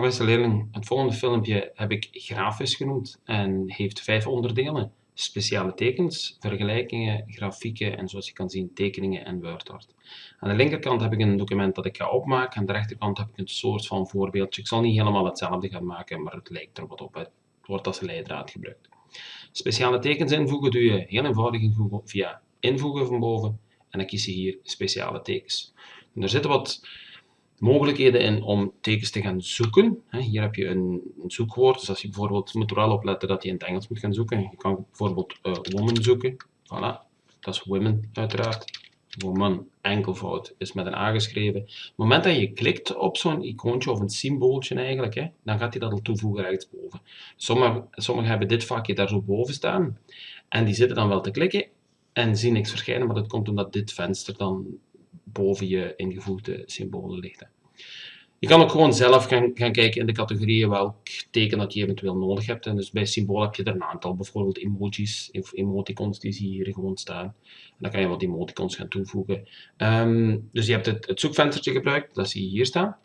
Leerling, het volgende filmpje heb ik grafisch genoemd en heeft vijf onderdelen. Speciale tekens, vergelijkingen, grafieken en zoals je kan zien tekeningen en WordArt. Aan de linkerkant heb ik een document dat ik ga opmaken, aan de rechterkant heb ik een soort van voorbeeldje. Ik zal niet helemaal hetzelfde gaan maken, maar het lijkt er wat op. Het wordt als leidraad gebruikt. Speciale tekens invoegen doe je heel eenvoudig via invoegen van boven en dan kies je hier speciale tekens. En er zitten wat mogelijkheden in om tekens te gaan zoeken. Hier heb je een, zoekwoord, dus als je bijvoorbeeld moet er wel opletten dat je in het Engels moet gaan zoeken. Je kan bijvoorbeeld uh, woman zoeken. Voilà, dat is women uiteraard. Woman, enkelvoud, is met een A geschreven. Op het moment dat je klikt op zo'n icoontje of een symbooltje eigenlijk, hè, dan gaat hij dat al toevoegen rechtsboven. Sommigen sommige hebben dit vakje daar zo boven staan. En die zitten dan wel te klikken en zien niks verschijnen, maar dat komt omdat dit venster dan boven je ingevoegde symbolen ligt. Je kan ook gewoon zelf gaan, gaan kijken in de categorieën welk teken dat je eventueel nodig hebt. En dus bij symbool heb je er een aantal, bijvoorbeeld emojis of emoticons, die zie je hier gewoon staan. En dan kan je wat emoticons gaan toevoegen. Um, dus je hebt het, het zoekvenstertje gebruikt, dat zie je hier staan.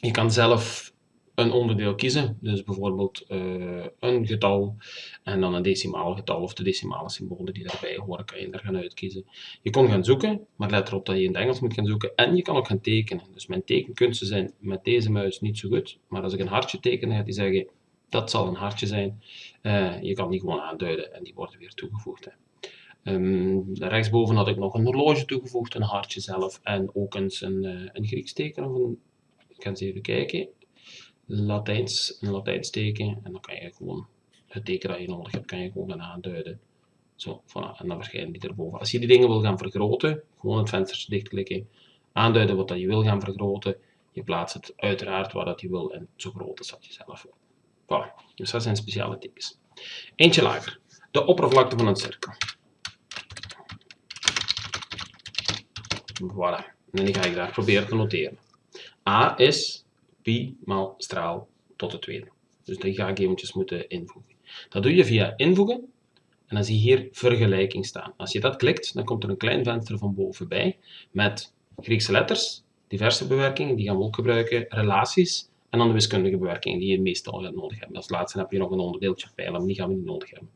Je kan zelf een onderdeel kiezen. Dus bijvoorbeeld uh, een getal en dan een decimaal getal of de decimale symbolen die daarbij horen, kan je er gaan uitkiezen. Je kon gaan zoeken, maar let erop dat je in het Engels moet gaan zoeken. En je kan ook gaan tekenen. Dus mijn tekenkunsten zijn met deze muis niet zo goed. Maar als ik een hartje teken, gaat hij zeggen, dat zal een hartje zijn. Uh, je kan die gewoon aanduiden en die worden weer toegevoegd. Hè. Um, rechtsboven had ik nog een horloge toegevoegd, een hartje zelf en ook eens een, uh, een Grieks teken. Of een, ik ga eens even kijken. Latijns, een Latijns teken en dan kan je gewoon het teken dat je nodig hebt, kan je gewoon gaan aanduiden. Zo, voilà, en dan verschijnen die erboven. Als je die dingen wil gaan vergroten, gewoon het venstertje dichtklikken, aanduiden wat dat je wil gaan vergroten, je plaatst het uiteraard waar dat je wil en zo groot is dat je zelf wil. Voilà, dus dat zijn speciale tekens. Eentje lager, de oppervlakte van een cirkel. Voilà, en die ga ik daar proberen te noteren. A is pi maal straal tot de tweede. Dus die ga ik eventjes moeten invoegen. Dat doe je via invoegen en dan zie je hier vergelijking staan. Als je dat klikt, dan komt er een klein venster van boven bij met Griekse letters, diverse bewerkingen, die gaan we ook gebruiken, relaties en dan de wiskundige bewerkingen die je meestal nodig hebben. Als laatste heb je nog een onderdeeltje pijlen, maar die gaan we niet nodig hebben.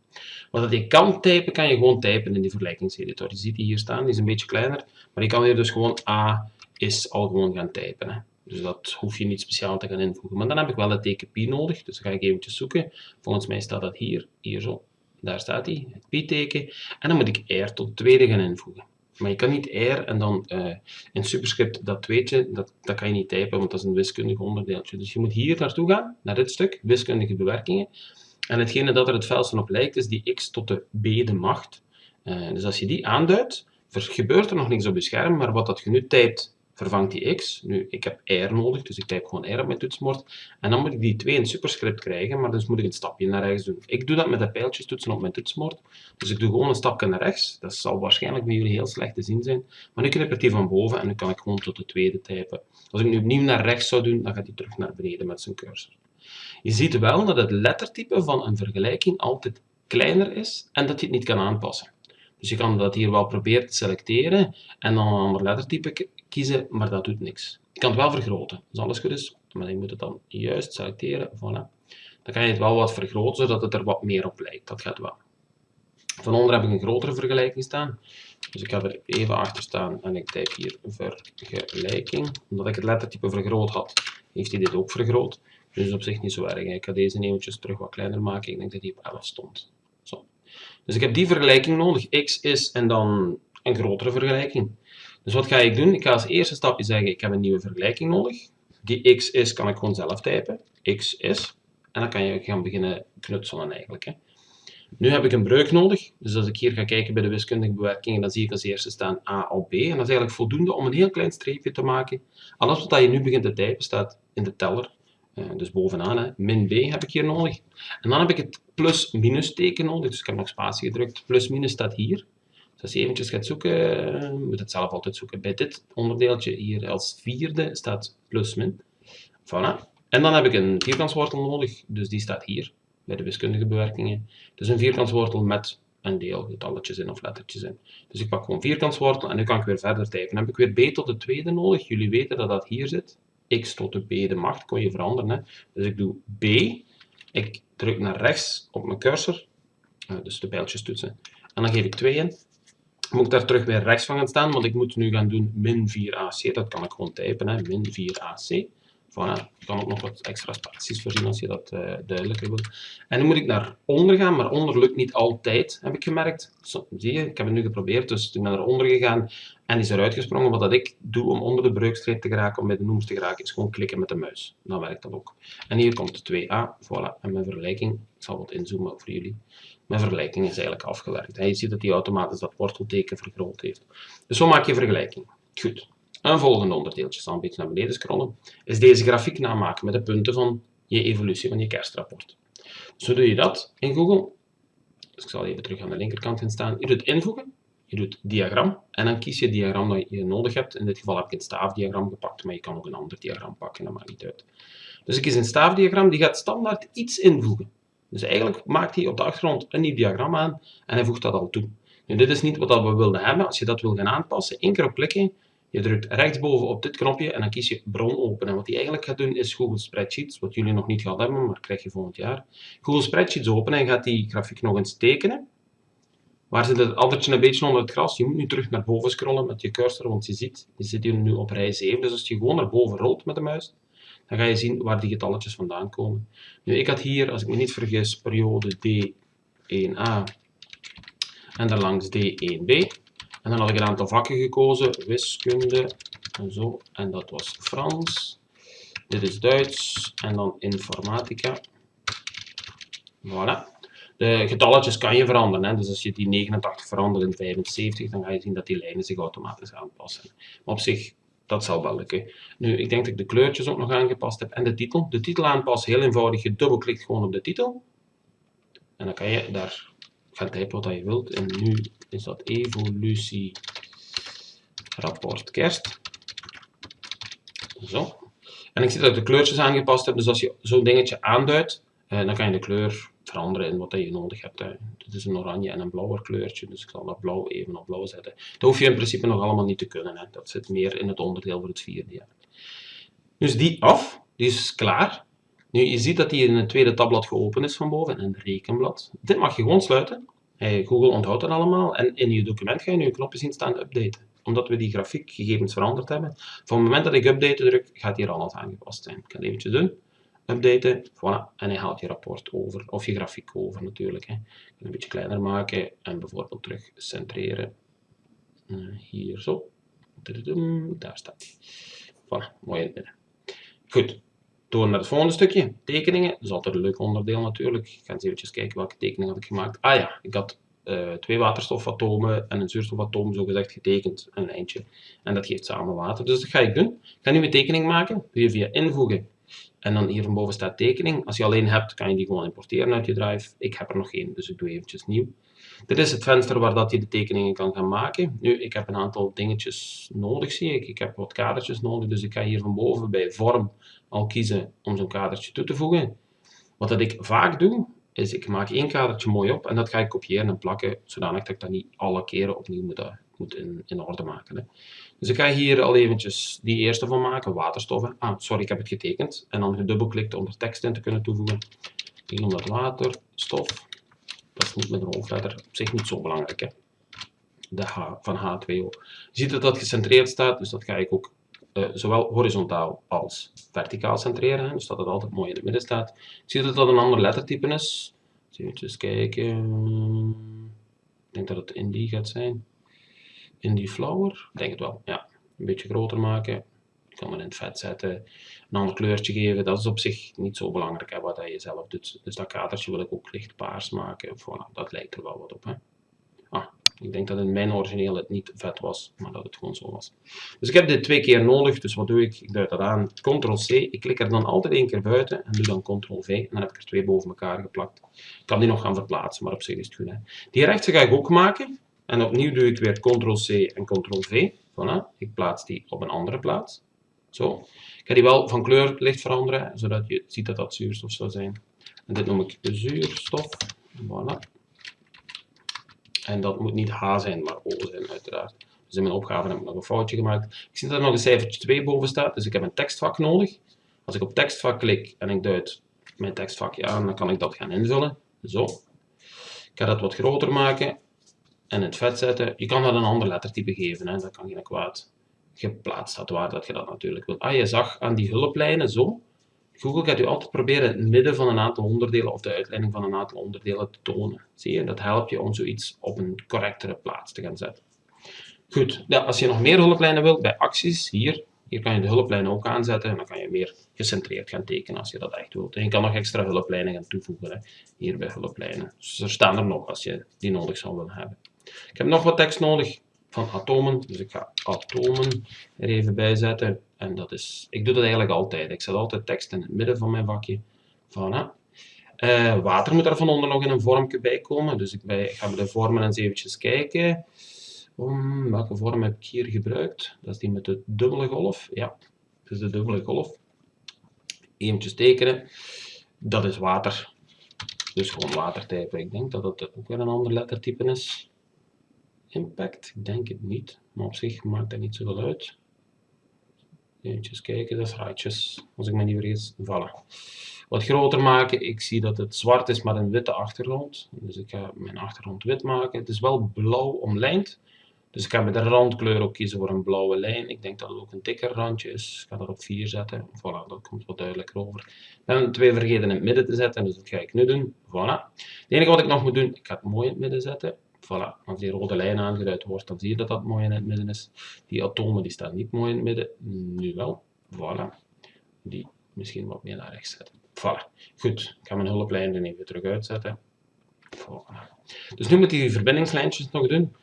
Wat je kan typen, kan je gewoon typen in die vergelijkingseditor. Je ziet die hier staan, die is een beetje kleiner, maar je kan hier dus gewoon A is al gewoon gaan typen. Hè. Dus dat hoef je niet speciaal te gaan invoegen. Maar dan heb ik wel het teken pi nodig, dus dan ga ik eventjes zoeken. Volgens mij staat dat hier, hier zo. Daar staat hij, het pi-teken. En dan moet ik r tot tweede gaan invoegen. Maar je kan niet r en dan uh, in superscript dat tweetje, dat, dat kan je niet typen, want dat is een wiskundig onderdeeltje. Dus je moet hier naartoe gaan, naar dit stuk, wiskundige bewerkingen. En hetgene dat er het vuilste op lijkt, is die x tot de b de macht. Uh, dus als je die aanduidt, gebeurt er nog niks op je scherm, maar wat dat je nu typt vervangt die x. Nu, ik heb r nodig, dus ik typ gewoon r op mijn toetsenbord. En dan moet ik die 2 in superscript krijgen, maar dus moet ik een stapje naar rechts doen. Ik doe dat met de pijltjes toetsen op mijn toetsenbord. Dus ik doe gewoon een stapje naar rechts. Dat zal waarschijnlijk bij jullie heel slecht te zien zijn. Maar nu knip ik die van boven en nu kan ik gewoon tot de tweede typen. Als ik nu opnieuw naar rechts zou doen, dan gaat hij terug naar beneden met zijn cursor. Je ziet wel dat het lettertype van een vergelijking altijd kleiner is en dat je het niet kan aanpassen. Dus je kan dat hier wel proberen te selecteren en dan een ander lettertype kiezen, maar dat doet niks. Je kan het wel vergroten, als alles goed is, maar je moet het dan juist selecteren, voilà. Dan kan je het wel wat vergroten, zodat het er wat meer op lijkt, dat gaat wel. Van onder heb ik een grotere vergelijking staan, dus ik ga er even achter staan en ik typ hier vergelijking. Omdat ik het lettertype vergroot had, heeft hij dit ook vergroot. Dus op zich niet zo erg. Ik ga deze eventjes terug wat kleiner maken, ik denk dat die op 11 stond. Zo. Dus ik heb die vergelijking nodig, x is en dan een grotere vergelijking. Dus wat ga ik doen? Ik ga als eerste stapje zeggen, ik heb een nieuwe vergelijking nodig. Die x is, kan ik gewoon zelf typen. x is. En dan kan je gaan beginnen knutselen eigenlijk. Hè. Nu heb ik een breuk nodig. Dus als ik hier ga kijken bij de wiskundige bewerkingen, dan zie ik als eerste staan a op b. En dat is eigenlijk voldoende om een heel klein streepje te maken. Alles wat je nu begint te typen staat in de teller. Uh, dus bovenaan, min b heb ik hier nodig. En dan heb ik het plus-minus teken nodig. Dus ik heb nog spatie gedrukt. Plus-minus staat hier. Dus als je eventjes gaat zoeken, moet het zelf altijd zoeken. Bij dit onderdeeltje hier als vierde staat plus min. Voilà. En dan heb ik een vierkantswortel nodig, dus die staat hier, bij de wiskundige bewerkingen. Dus een vierkantswortel met een deel, getalletjes in of lettertjes in. Dus ik pak gewoon vierkantswortel en nu kan ik weer verder typen. Dan heb ik weer b tot de tweede nodig. Jullie weten dat dat hier zit. x tot de b de macht, kon je veranderen. Hè. Dus ik doe b, ik druk naar rechts op mijn cursor, uh, dus de pijltjes toetsen, en dan geef ik 2 in. Moet ik daar terug weer rechts van gaan staan, want ik moet nu gaan doen min 4ac, dat kan ik gewoon typen, hè, min 4ac. Voilà, je kan ook nog wat extra spaties voorzien als je dat uh, duidelijker wil. En nu moet ik naar onder gaan, maar onder lukt niet altijd, heb ik gemerkt. Zie je, ik heb het nu geprobeerd, dus ik ben naar onder gegaan en is eruit gesprongen. Wat dat ik doe om onder de breukstreep te geraken, om bij de noemers te geraken, is gewoon klikken met de muis. Dan werkt dat ook. En hier komt de 2a, voilà. En mijn vergelijking, ik zal wat inzoomen voor jullie. Mijn vergelijking is eigenlijk afgewerkt. Je ziet dat hij automatisch dat wortelteken vergroot heeft. Dus zo maak je vergelijking. Goed. Een volgende onderdeeltje, zal een beetje naar beneden scrollen, is deze grafiek namaken met de punten van je evolutie van je kerstrapport. Dus hoe doe je dat in Google? Dus ik zal even terug aan de linkerkant gaan staan. Je doet invoegen, je doet diagram en dan kies je het diagram dat je nodig hebt. In dit geval heb ik het staafdiagram gepakt, maar je kan ook een ander diagram pakken, dat maakt niet uit. Dus ik kies een staafdiagram, die gaat standaard iets invoegen. Dus eigenlijk maakt hij op de achtergrond een nieuw diagram aan en hij voegt dat al toe. Nu, dit is niet wat we wilden hebben. Als je dat wil gaan aanpassen, één keer op klikken je drukt rechtsboven op dit knopje en dan kies je bron open. En wat hij eigenlijk gaat doen is Google Spreadsheets, wat jullie nog niet gehad hebben, maar krijg je volgend jaar. Google Spreadsheets openen en gaat die grafiek nog eens tekenen. Waar zit het addertje een beetje onder het gras? Je moet nu terug naar boven scrollen met je cursor, want je ziet, je zit hier nu op rij 7. Dus als je gewoon naar boven rolt met de muis, dan ga je zien waar die getalletjes vandaan komen. Nu, ik had hier, als ik me niet vergis, periode D1A en daarlangs D1B. En dan had ik een aantal vakken gekozen, wiskunde en zo. En dat was Frans. Dit is Duits en dan informatica. Voilà. De getalletjes kan je veranderen. Hè? Dus als je die 89 verandert in 75, dan ga je zien dat die lijnen zich automatisch aanpassen. Op zich, dat zal wel lukken. Nu, ik denk dat ik de kleurtjes ook nog aangepast heb. En de titel. De titel aanpassen, heel eenvoudig. Je dubbelklikt gewoon op de titel. En dan kan je daar gaan typen wat je wilt. En nu is dat evolutie rapport kerst. Zo. En ik zie dat ik de kleurtjes aangepast heb. Dus als je zo'n dingetje aanduidt, eh, dan kan je de kleur veranderen in wat je nodig hebt. Hè. Dit is een oranje en een blauwer kleurtje, dus ik zal dat blauw even op blauw zetten. Dat hoef je in principe nog allemaal niet te kunnen. Hè. Dat zit meer in het onderdeel voor het vierde jaar. Dus die af, die is klaar. Nu, je ziet dat die in het tweede tabblad geopend is van boven, en een rekenblad. Dit mag je gewoon sluiten. Google onthoudt dat allemaal. En in je document ga je nu een knopje zien staan updaten. Omdat we die grafiekgegevens veranderd hebben. Van het moment dat ik updaten druk, gaat hier alles aangepast zijn. Ik ga het eventjes doen. Updaten, voilà. En hij haalt je rapport over. Of je grafiek over natuurlijk. Hè. Een beetje kleiner maken en bijvoorbeeld terug centreren. Uh, hier zo. Daar staat hij. Voilà, mooi in het midden. Goed, door naar het volgende stukje, tekeningen. Dat is altijd een leuk onderdeel natuurlijk. Ik ga eens even kijken welke tekening had ik gemaakt. Ah ja, ik had uh, twee waterstofatomen en een zuurstofatoom zo gezegd getekend, een lijntje. En dat geeft samen water. Dus dat ga ik doen. Ik ga nu een tekening maken. Doe je via invoegen. En dan hier van boven staat tekening. Als je alleen hebt, kan je die gewoon importeren uit je drive. Ik heb er nog één, dus ik doe eventjes nieuw. Dit is het venster waar dat je de tekeningen kan gaan maken. Nu, ik heb een aantal dingetjes nodig, zie ik. Ik heb wat kadertjes nodig, dus ik ga hier van boven bij vorm al kiezen om zo'n kadertje toe te voegen. Wat dat ik vaak doe, is ik maak één kadertje mooi op en dat ga ik kopiëren en plakken, zodanig dat ik dat niet alle keren opnieuw moet, eh, moet in, in orde maken. Hè. Dus ik ga hier al eventjes die eerste van maken, waterstoffen. Ah, sorry, ik heb het getekend. En dan gedubbelklikt om er tekst in te kunnen toevoegen. Ik noem dat waterstof. Dat niet met een hoofdletter, op zich niet zo belangrijk. Hè. De H van H2O. Je ziet dat dat gecentreerd staat, dus dat ga ik ook uh, zowel horizontaal als verticaal centreren, hè, dus dat het altijd mooi in het midden staat. Ik zie dat dat een ander lettertype is. Even kijken. Ik denk dat het Indie gaat zijn. Indie Flower, ik denk het wel, ja. Een beetje groter maken. Ik kan het in het vet zetten. Een ander kleurtje geven, dat is op zich niet zo belangrijk hè, wat je zelf doet. Dus dat kadertje wil ik ook licht paars maken. Voilà, dat lijkt er wel wat op. Hè. Ah, ik denk dat in mijn origineel het niet vet was, maar dat het gewoon zo was. Dus ik heb dit twee keer nodig, dus wat doe ik? Ik duid dat aan, Ctrl-C, ik klik er dan altijd één keer buiten en doe dan Ctrl-V en dan heb ik er twee boven elkaar geplakt. Ik kan die nog gaan verplaatsen, maar op zich is het goed. Hè. Die rechtse ga ik ook maken en opnieuw doe ik weer Ctrl-C en Ctrl-V. Voilà, ik plaats die op een andere plaats. Zo. Ik ga die wel van kleur licht veranderen, zodat je ziet dat dat zuurstof zou zijn. En dit noem ik zuurstof. Voilà. En dat moet niet H zijn, maar O zijn uiteraard. Dus in mijn opgave heb ik nog een foutje gemaakt. Ik zie dat er nog een cijfertje 2 boven staat, dus ik heb een tekstvak nodig. Als ik op tekstvak klik en ik duid mijn tekstvakje aan, dan kan ik dat gaan invullen. Zo. Ik ga dat wat groter maken en het vet zetten. Je kan dat een ander lettertype geven, hè. dat kan geen kwaad. Geplaatst staat waar dat je dat natuurlijk wilt. Ah, je zag aan die hulplijnen zo. Google gaat u altijd proberen het midden van een aantal onderdelen of de uitleiding van een aantal onderdelen te tonen. Zie je, dat helpt je om zoiets op een correctere plaats te gaan zetten. Goed, als je nog meer hulplijnen wilt bij acties, hier, hier kan je de hulplijnen ook aanzetten en dan kan je meer gecentreerd gaan tekenen als je dat echt wilt. En je kan nog extra hulplijnen gaan toevoegen, hè, hier bij hulplijnen. Dus er staan er nog als je die nodig zou willen hebben. Ik heb nog wat tekst nodig van atomen, dus ik ga atomen er even bij zetten. En dat is, ik doe dat eigenlijk altijd. Ik zet altijd tekst in het midden van mijn vakje. Voilà. Uh, water moet er van onder nog in een vormje bij komen. Dus ik, bij, ik ga de vormen eens eventjes kijken. Welke vorm heb ik hier gebruikt? Dat is die met de dubbele golf. Ja, dat is de dubbele golf. Eventjes tekenen. Dat is water. Dus gewoon watertype. Ik denk dat het ook weer een ander lettertype is. Impact? Ik denk het niet. Maar op zich maakt dat niet zoveel uit. Even kijken, dat is raadjes, als ik me niet vergis. Voilà. Wat groter maken, ik zie dat het zwart is met een witte achtergrond. Dus ik ga mijn achtergrond wit maken. Het is wel blauw omlijnd. Dus ik ga met de randkleur ook kiezen voor een blauwe lijn. Ik denk dat het ook een dikker randje is. Ik ga dat op 4 zetten. Voilà, dat komt wat duidelijker over. Ben twee vergeten in het midden te zetten, dus dat ga ik nu doen. Voilà. Het enige wat ik nog moet doen, ik ga het mooi in het midden zetten. Voilà, als die rode lijn aangeduid wordt, dan zie je dat dat mooi in het midden is. Die atomen die staan niet mooi in het midden, nu wel. Voilà, die misschien wat meer naar rechts zetten. Voilà, goed, ik ga mijn hulplijn er even terug uitzetten. Voilà. Dus nu moet je die verbindingslijntjes nog doen.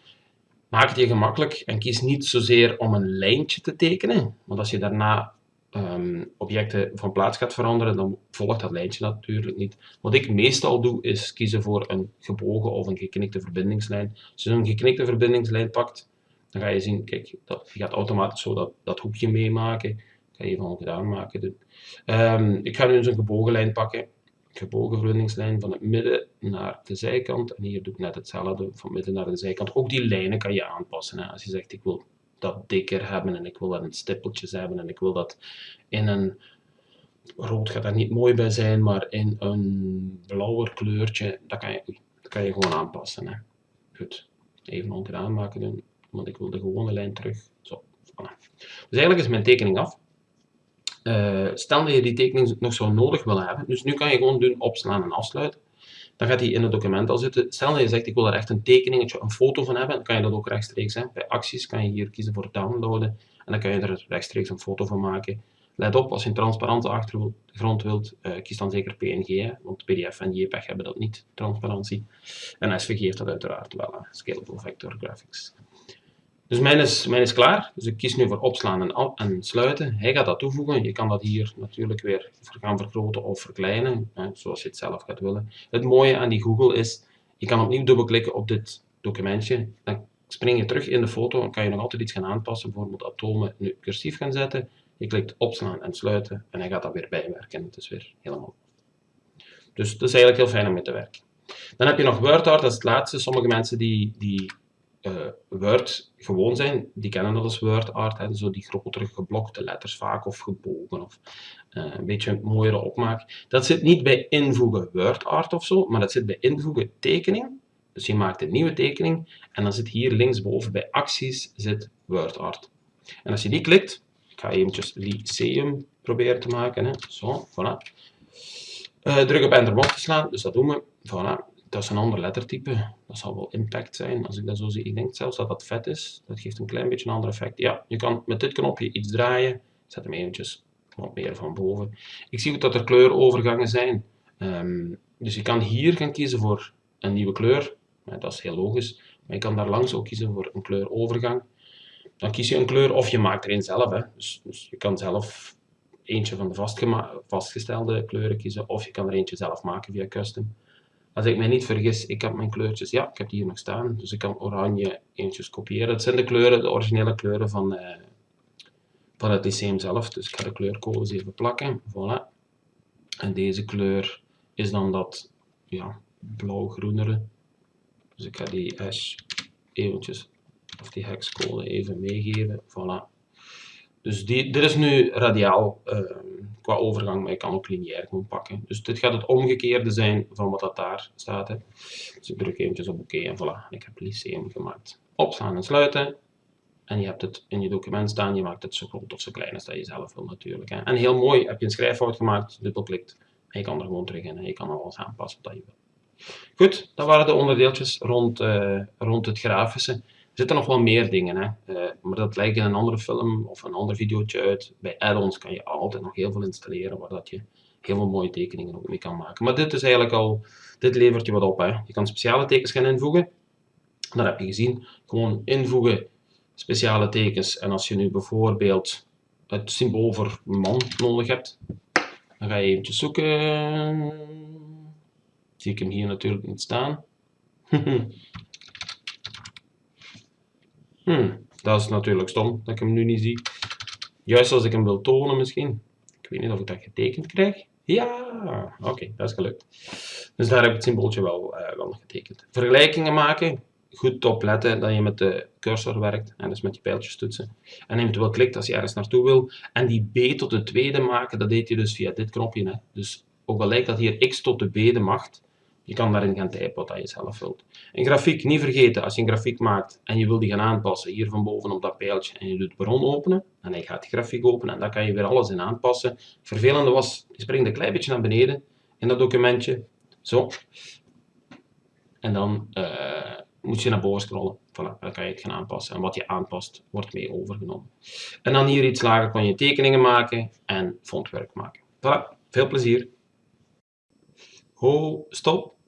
Maak je gemakkelijk en kies niet zozeer om een lijntje te tekenen, want als je daarna um, objecten van plaats gaat veranderen, dan volgt dat lijntje natuurlijk niet. Wat ik meestal doe, is kiezen voor een gebogen of een geknikte verbindingslijn. Als je een geknikte verbindingslijn pakt, dan ga je zien, kijk, dat, je gaat automatisch zo dat, dat hoekje meemaken. Ik ga even ongedaan maken. Um, ik ga nu eens een gebogen lijn pakken. Gebogen verbindingslijn van het midden naar de zijkant. En hier doe ik net hetzelfde, van midden naar de zijkant. Ook die lijnen kan je aanpassen. Hè. Als je zegt, ik wil dat dikker hebben en ik wil dat in stippeltjes hebben en ik wil dat in een rood gaat daar niet mooi bij zijn, maar in een blauwer kleurtje, dat kan je, dat kan je gewoon aanpassen. Hè. Goed, even ongedaan maken doen, want ik wil de gewone lijn terug. Zo, voilà. Dus eigenlijk is mijn tekening af. Uh, stel dat je die tekening nog zo nodig wil hebben, dus nu kan je gewoon doen opslaan en afsluiten dan gaat hij in het document al zitten. Stel dat je zegt, ik wil daar echt een tekeningetje, een foto van hebben, dan kan je dat ook rechtstreeks. Hè. Bij acties kan je hier kiezen voor downloaden en dan kan je er rechtstreeks een foto van maken. Let op, als je een transparante achtergrond wilt, uh, kies dan zeker PNG, want PDF en JPEG hebben dat niet, transparantie. En SVG heeft dat uiteraard wel, Scalable Vector Graphics. Dus mijn is, is klaar. Dus ik kies nu voor opslaan en, en, sluiten. Hij gaat dat toevoegen. Je kan dat hier natuurlijk weer gaan vergroten of verkleinen, hè, zoals je het zelf gaat willen. Het mooie aan die Google is, je kan opnieuw dubbelklikken op dit documentje. Dan spring je terug in de foto en kan je nog altijd iets gaan aanpassen. Bijvoorbeeld atomen nu cursief gaan zetten. Je klikt opslaan en sluiten en hij gaat dat weer bijwerken. Het is weer helemaal. Dus dat is eigenlijk heel fijn om mee te werken. Dan heb je nog WordArt, dat is het laatste. Sommige mensen die, die uh, Word gewoon zijn, die kennen dat als Word art, hè, zo die grotere geblokte letters vaak of gebogen of uh, een beetje een mooiere opmaak. Dat zit niet bij invoegen Word art of zo, maar dat zit bij invoegen tekening. Dus je maakt een nieuwe tekening en dan zit hier linksboven bij acties zit Word art. En als je die klikt, ik ga eventjes Lyceum proberen te maken, hè. zo, voilà. Uh, druk op enter om te slaan, dus dat doen we. Voilà dat is een ander lettertype. Dat zal wel impact zijn, als ik dat zo zie. Ik denk zelfs dat dat vet is. Dat geeft een klein beetje een ander effect. Ja, je kan met dit knopje iets draaien. Zet hem eventjes wat meer van boven. Ik zie dat er kleurovergangen zijn. Um, dus je kan hier gaan kiezen voor een nieuwe kleur. Dat is heel logisch. Maar je kan daar langs ook kiezen voor een kleurovergang. Dan kies je een kleur of je maakt er een zelf. Hè. Dus, dus je kan zelf eentje van de vastgestelde kleuren kiezen. Of je kan er eentje zelf maken via custom. Als ik mij niet vergis, ik heb mijn kleurtjes, ja, ik heb die hier nog staan, dus ik kan oranje eentjes kopiëren. Het zijn de kleuren, de originele kleuren van, van het lyceum zelf, dus ik ga de kleurcodes even plakken, voilà. En deze kleur is dan dat, ja, blauw-groenere. Dus ik ga die hash eventjes of die hexcode even meegeven. Voilà. Dus die, dit is nu radiaal uh, qua overgang, maar je kan ook lineair gewoon pakken. Dus dit gaat het omgekeerde zijn van wat dat daar staat. Hè. Dus ik druk eventjes op oké en voilà, ik heb Lyceum gemaakt. Opslaan en sluiten. En je hebt het in je document staan, je maakt het zo groot of zo klein als dat je zelf wil natuurlijk. Hè. En heel mooi, heb je een schrijffout gemaakt, dubbelklikt en je kan er gewoon terug in en je kan alles aanpassen wat je wil. Goed, dat waren de onderdeeltjes rond, uh, rond het grafische. Er zitten nog wel meer dingen, hè. Uh, maar dat lijkt in een andere film of een ander videootje uit. Bij add-ons kan je altijd nog heel veel installeren waar dat je heel veel mooie tekeningen ook mee kan maken. Maar dit is eigenlijk al, dit levert je wat op. Hè. Je kan speciale tekens gaan invoegen. Dat heb je gezien. Gewoon invoegen speciale tekens. En als je nu bijvoorbeeld het symbool voor man nodig hebt, dan ga je eventjes zoeken. Zie ik hem hier natuurlijk niet staan. hmm, dat is natuurlijk stom dat ik hem nu niet zie. Juist als ik hem wil tonen misschien. Ik weet niet of ik dat getekend krijg. Ja, oké, dat is gelukt. Dus daar heb ik het symbooltje wel, uh, wel getekend. Vergelijkingen maken goed opletten dat je met de cursor werkt, en dus met die pijltjes toetsen. En eventueel klikt als je ergens naartoe wil. En die b tot de tweede maken, dat deed je dus via dit knopje. Hè. Dus ook al lijkt dat hier x tot de b de macht, je kan daarin gaan typen wat je zelf wilt. Een grafiek, niet vergeten, als je een grafiek maakt en je wil die gaan aanpassen, hier van boven op dat pijltje, en je doet bron openen, en hij gaat die grafiek openen, en daar kan je weer alles in aanpassen. Vervelende was, je springt een klein beetje naar beneden in dat documentje, zo. En dan... Uh, moet je naar boven scrollen. Voilà, dan kan je het gaan aanpassen. En wat je aanpast, wordt mee overgenomen. En dan hier iets lager kan je tekeningen maken en fontwerk maken. Voilà, veel plezier. Ho, stop.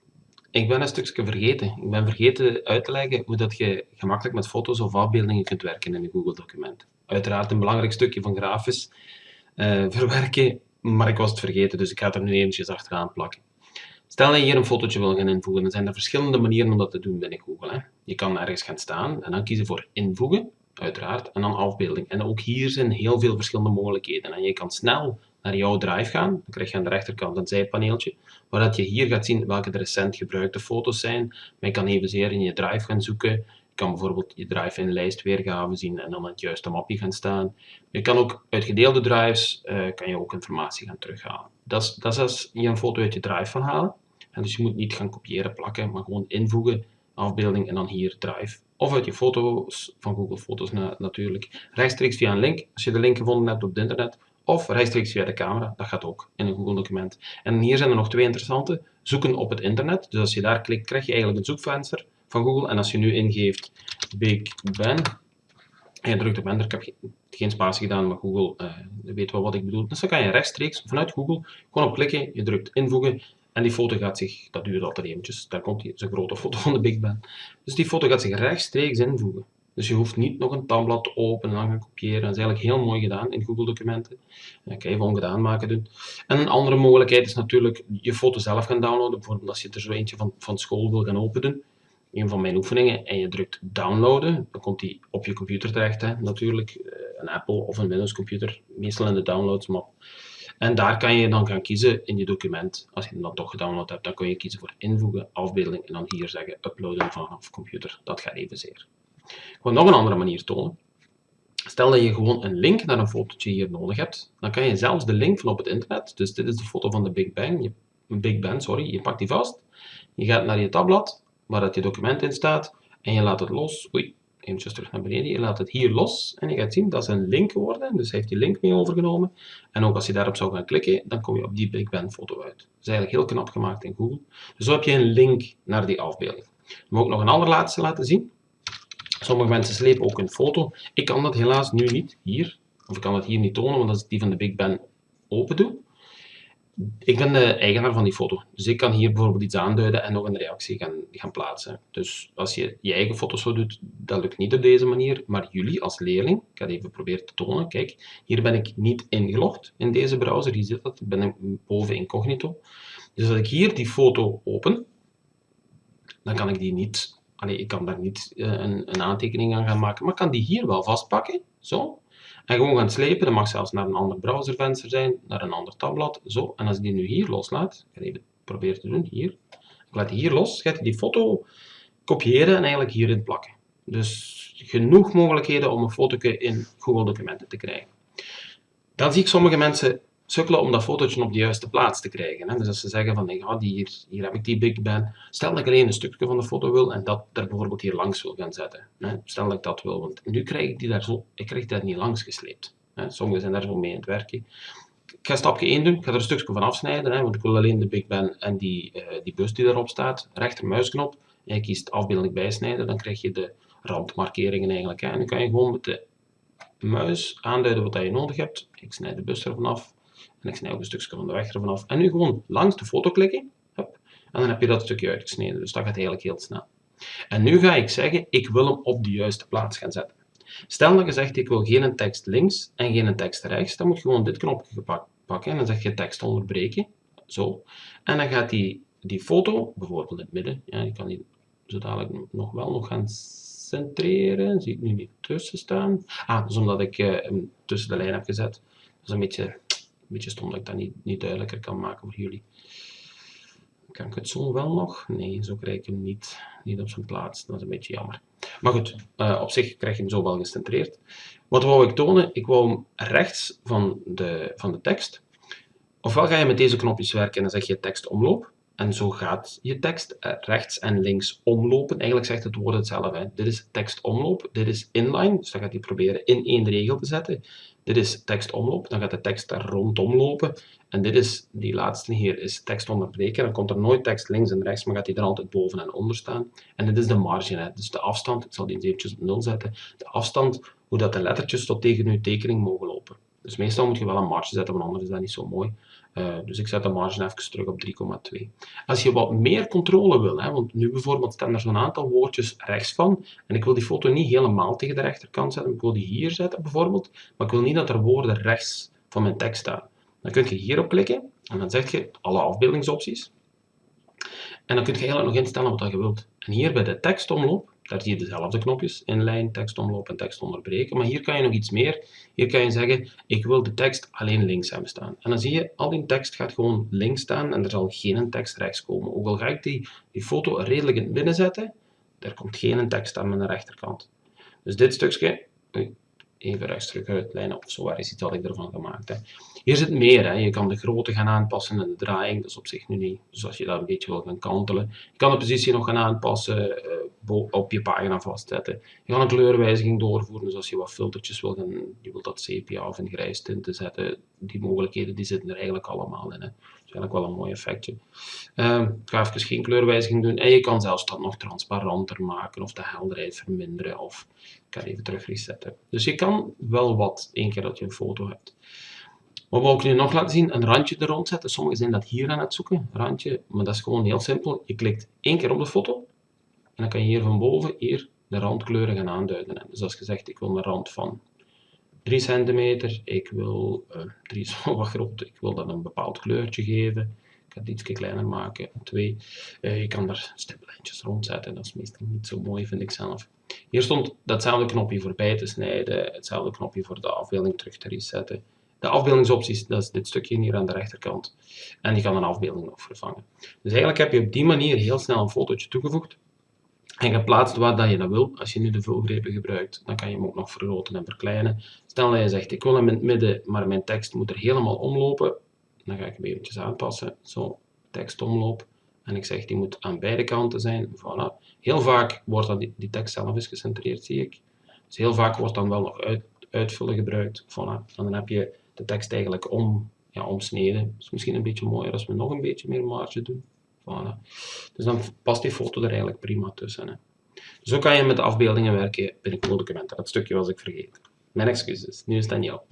Ik ben een stukje vergeten. Ik ben vergeten uit te leggen hoe dat je gemakkelijk met foto's of afbeeldingen kunt werken in een Google document. Uiteraard een belangrijk stukje van grafisch uh, verwerken, maar ik was het vergeten, dus ik ga het er nu eventjes achteraan plakken. Stel dat je hier een fotootje wil gaan invoegen, dan zijn er verschillende manieren om dat te doen binnen Google. Hè. Je kan ergens gaan staan en dan kiezen voor invoegen, uiteraard, en dan afbeelding. En ook hier zijn heel veel verschillende mogelijkheden. En je kan snel naar jouw drive gaan, dan krijg je aan de rechterkant een zijpaneeltje, waar dat je hier gaat zien welke de recent gebruikte foto's zijn. Maar je kan evenzeer in je drive gaan zoeken. Je kan bijvoorbeeld je drive in lijst weergave zien en dan het juiste mapje gaan staan. Je kan ook uit gedeelde drives uh, kan je ook informatie gaan terughalen. Dat is, dat is als je een foto uit je drive van halen. En dus je moet niet gaan kopiëren, plakken, maar gewoon invoegen, afbeelding en dan hier Drive. Of uit je foto's van Google Foto's natuurlijk. Rechtstreeks via een link, als je de link gevonden hebt op het internet. Of rechtstreeks via de camera, dat gaat ook in een Google document. En hier zijn er nog twee interessante. Zoeken op het internet. Dus als je daar klikt, krijg je eigenlijk een zoekvenster van Google. En als je nu ingeeft Big Ben, en je drukt op enter, ik heb geen spatie gedaan, maar Google uh, weet wel wat ik bedoel. Dus dan kan je rechtstreeks vanuit Google gewoon op klikken, je drukt invoegen en die foto gaat zich, dat duurt altijd eventjes, daar komt die, een grote foto van de Big Ben. Dus die foto gaat zich rechtstreeks invoegen. Dus je hoeft niet nog een tabblad te openen en dan gaan kopiëren. Dat is eigenlijk heel mooi gedaan in Google documenten. Dat kan je even ongedaan maken doen. En een andere mogelijkheid is natuurlijk je foto zelf gaan downloaden. Bijvoorbeeld als je er zo eentje van, van school wil gaan openen. Een van mijn oefeningen. En je drukt downloaden. Dan komt die op je computer terecht. Hè. Natuurlijk eh, een Apple of een Windows computer. Meestal in de downloads map. En daar kan je dan gaan kiezen in je document. Als je hem dan toch gedownload hebt, dan kun je kiezen voor invoegen, afbeelding en dan hier zeggen uploaden vanaf computer. Dat gaat evenzeer. Ik wil nog een andere manier tonen. Stel dat je gewoon een link naar een fotootje hier nodig hebt, dan kan je zelfs de link van op het internet, dus dit is de foto van de Big Bang, je, Big Ben, sorry, je pakt die vast, je gaat naar je tabblad, waar dat je document in staat, en je laat het los. Oei, eventjes terug naar beneden. Je laat het hier los en je gaat zien dat is een link geworden. Dus hij heeft die link mee overgenomen. En ook als je daarop zou gaan klikken, dan kom je op die Big Ben foto uit. Dat is eigenlijk heel knap gemaakt in Google. Dus zo heb je een link naar die afbeelding. Ik moet ook nog een allerlaatste laten zien. Sommige mensen slepen ook een foto. Ik kan dat helaas nu niet hier. Of ik kan het hier niet tonen, want als ik die van de Big Ben open doe, ik ben de eigenaar van die foto, dus ik kan hier bijvoorbeeld iets aanduiden en nog een reactie gaan, gaan plaatsen. Dus als je je eigen foto's zo doet, dat lukt niet op deze manier, maar jullie als leerling, ik ga het even proberen te tonen, kijk, hier ben ik niet ingelogd in deze browser, hier zit dat, ben ik boven incognito. Dus als ik hier die foto open, dan kan ik die niet, allee, ik kan daar niet uh, een, een aantekening aan gaan maken, maar ik kan die hier wel vastpakken, zo, en gewoon gaan slepen, dat mag zelfs naar een ander browservenster zijn, naar een ander tabblad, zo. En als ik die nu hier loslaat, ik ga even proberen te doen, hier. Ik laat die hier los, gaat die foto kopiëren en eigenlijk hierin plakken. Dus genoeg mogelijkheden om een foto in Google Documenten te krijgen. Dan zie ik sommige mensen sukkelen om dat fotootje op de juiste plaats te krijgen. Hè. Dus als ze zeggen van, ja, hier, hier heb ik die Big Ben. Stel dat ik alleen een stukje van de foto wil en dat er bijvoorbeeld hier langs wil gaan zetten. Hè. Stel dat ik dat wil, want nu krijg ik die daar zo, ik krijg dat niet langs gesleept. Hè. Sommigen zijn daar zo mee aan het werken. Ik ga stapje 1 doen, ik ga er een stukje van afsnijden, hè, want ik wil alleen de Big Ben en die, uh, die bus die daarop staat. Rechtermuisknop, en je kiest afbeelding bijsnijden, dan krijg je de randmarkeringen eigenlijk. Hè. En dan kan je gewoon met de muis aanduiden wat je nodig hebt. Ik snijd de bus ervan af en ik snij ook een stukje van de weg ervan af. En nu gewoon langs de foto klikken en dan heb je dat stukje uitgesneden. Dus dat gaat eigenlijk heel snel. En nu ga ik zeggen, ik wil hem op de juiste plaats gaan zetten. Stel dat je zegt, ik wil geen tekst links en geen tekst rechts, dan moet je gewoon dit knopje pakken en dan zeg je tekst onderbreken. Zo. En dan gaat die, die foto, bijvoorbeeld in het midden, ja, je kan die zo dadelijk nog wel nog gaan centreren. Zie ik nu niet tussen staan. Ah, dat is omdat ik uh, hem tussen de lijn heb gezet. Dat is een beetje, beetje stom dat ik dat niet, niet duidelijker kan maken voor jullie. Kan ik het zo wel nog? Nee, zo krijg ik hem niet, niet op zijn plaats. Dat is een beetje jammer. Maar goed, uh, op zich krijg je hem zo wel gecentreerd. Wat wou ik tonen? Ik wou hem rechts van de, van de tekst. Ofwel ga je met deze knopjes werken en dan zeg je tekst omloop. En zo gaat je tekst eh, rechts en links omlopen. Eigenlijk zegt het woord hetzelfde. Dit is tekstomloop, dit is inline, dus dan gaat hij proberen in één regel te zetten. Dit is tekstomloop, dan gaat de tekst daar rondom lopen. En dit is, die laatste hier, is tekst onderbreken. Dan komt er nooit tekst links en rechts, maar gaat hij er altijd boven en onder staan. En dit is de margin, dus de afstand. Ik zal die eens eventjes op 0 zetten. De afstand, hoe dat de lettertjes tot tegen uw tekening mogen lopen. Dus meestal moet je wel een marge zetten, want anders is dat niet zo mooi. Uh, dus ik zet de marge even terug op 3,2. Als je wat meer controle wil, hè, want nu bijvoorbeeld staan er zo'n aantal woordjes rechts van, en ik wil die foto niet helemaal tegen de rechterkant zetten, ik wil die hier zetten bijvoorbeeld, maar ik wil niet dat er woorden rechts van mijn tekst staan. Dan kun je hierop klikken, en dan zeg je alle afbeeldingsopties. En dan kun je eigenlijk nog instellen wat je wilt. En hier bij de tekstomloop daar zie je dezelfde knopjes, inlijn, tekstomloop en tekst onderbreken. Maar hier kan je nog iets meer. Hier kan je zeggen, ik wil de tekst alleen links hebben staan. En dan zie je, al die tekst gaat gewoon links staan en er zal geen tekst rechts komen. Ook al ga ik die, die foto redelijk in het midden zetten, er komt geen tekst aan mijn rechterkant. Dus dit stukje, even rechts terug uitlijnen, of zo waar is iets wat ik ervan gemaakt heb. Hier zit meer, hè. je kan de grootte gaan aanpassen en de draaiing, dat is op zich nu niet, dus als je dat een beetje wil gaan kantelen. Je kan de positie nog gaan aanpassen, uh, op je pagina vastzetten. Je kan een kleurwijziging doorvoeren, dus als je wat filtertjes wil gaan, je wilt dat sepia of in grijs tinten zetten, die mogelijkheden die zitten er eigenlijk allemaal in. Hè. Dat is eigenlijk wel een mooi effectje. Uh, ik ga even geen kleurwijziging doen en je kan zelfs dat nog transparanter maken of de helderheid verminderen of ik kan even terug resetten. Dus je kan wel wat, één keer dat je een foto hebt. Wat wil ik nu nog laten zien? Een randje er rond zetten. Sommigen zijn dat hier aan het zoeken, randje, maar dat is gewoon heel simpel. Je klikt één keer op de foto en dan kan je hier van boven hier de randkleuren gaan aanduiden. Dus als je zegt, ik wil een rand van 3 centimeter, ik wil, uh, 3 is wat groot, ik wil dat een bepaald kleurtje geven. Ik ga het iets kleiner maken, 2. Uh, je kan daar stiplijntjes rondzetten, dat is meestal niet zo mooi, vind ik zelf. Hier stond datzelfde knopje voor bij te snijden, hetzelfde knopje voor de afbeelding terug te resetten. De afbeeldingsopties, dat is dit stukje hier aan de rechterkant. En die kan een afbeelding nog vervangen. Dus eigenlijk heb je op die manier heel snel een fotootje toegevoegd en geplaatst waar dat je dat wil. Als je nu de vulgrepen gebruikt, dan kan je hem ook nog vergroten en verkleinen. Stel dat je zegt, ik wil hem in het midden, maar mijn tekst moet er helemaal omlopen. Dan ga ik hem eventjes aanpassen. Zo, tekst omloop. En ik zeg, die moet aan beide kanten zijn. Voilà. Heel vaak wordt dat, die, tekst zelf is gecentreerd, zie ik. Dus heel vaak wordt dan wel nog uit, uitvullen gebruikt. Voilà. En dan heb je tekst eigenlijk om, ja, omsneden. Is misschien een beetje mooier als we nog een beetje meer marge doen. Voilà. Dus dan past die foto er eigenlijk prima tussen. Hè. Zo kan je met de afbeeldingen werken binnen documenten. Dat stukje was ik vergeten. Mijn excuses, nu is Daniel.